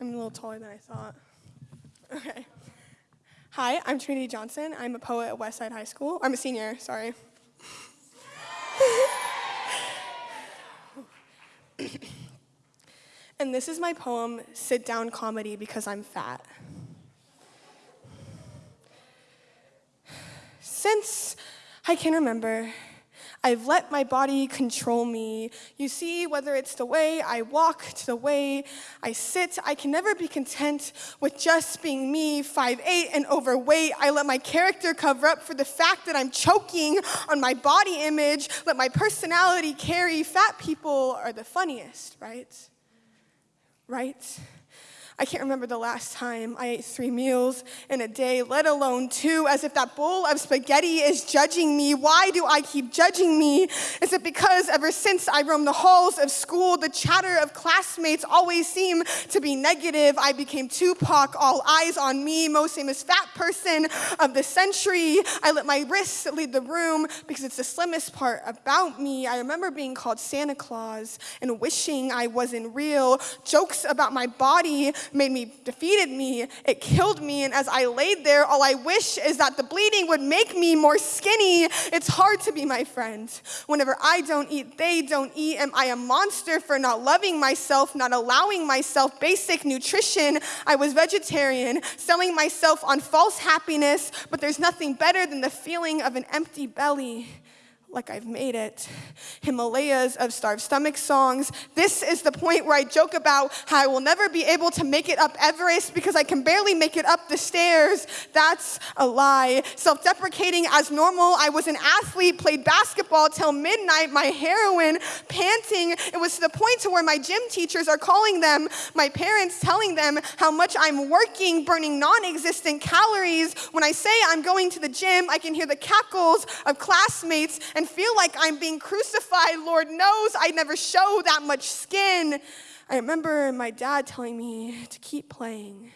I'm a little taller than I thought. Okay. Hi, I'm Trinity Johnson. I'm a poet at Westside High School. I'm a senior, sorry. and this is my poem, Sit Down Comedy Because I'm Fat. Since I can remember, I've let my body control me. You see, whether it's the way I walk, to the way I sit, I can never be content with just being me, 5'8 and overweight. I let my character cover up for the fact that I'm choking on my body image, let my personality carry. Fat people are the funniest, right? Right? I can't remember the last time I ate three meals in a day, let alone two, as if that bowl of spaghetti is judging me. Why do I keep judging me? Is it because ever since I roamed the halls of school, the chatter of classmates always seemed to be negative? I became Tupac, all eyes on me, most famous fat person of the century. I let my wrists lead the room because it's the slimmest part about me. I remember being called Santa Claus and wishing I wasn't real. Jokes about my body made me, defeated me, it killed me. And as I laid there, all I wish is that the bleeding would make me more skinny. It's hard to be my friend. Whenever I don't eat, they don't eat. Am I a monster for not loving myself, not allowing myself basic nutrition? I was vegetarian, selling myself on false happiness, but there's nothing better than the feeling of an empty belly like I've made it. Himalayas of starved stomach songs. This is the point where I joke about how I will never be able to make it up Everest because I can barely make it up the stairs. That's a lie. Self deprecating as normal. I was an athlete, played basketball till midnight, my heroin, panting. It was to the point to where my gym teachers are calling them, my parents telling them how much I'm working, burning non existent calories. When I say I'm going to the gym, I can hear the cackles of classmates and feel like I'm being crucified. Lord knows I never show that much skin. I remember my dad telling me to keep playing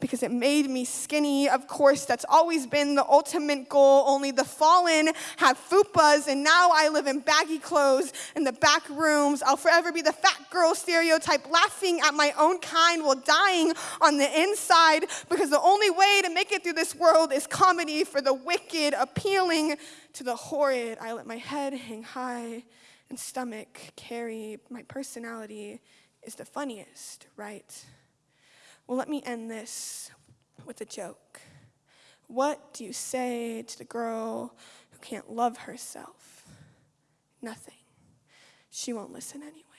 because it made me skinny. Of course, that's always been the ultimate goal. Only the fallen have fupas, and now I live in baggy clothes in the back rooms. I'll forever be the fat girl stereotype, laughing at my own kind while dying on the inside because the only way to make it through this world is comedy for the wicked, appealing to the horrid. I let my head hang high and stomach carry my personality is the funniest, right? Well, let me end this with a joke. What do you say to the girl who can't love herself? Nothing. She won't listen anyway.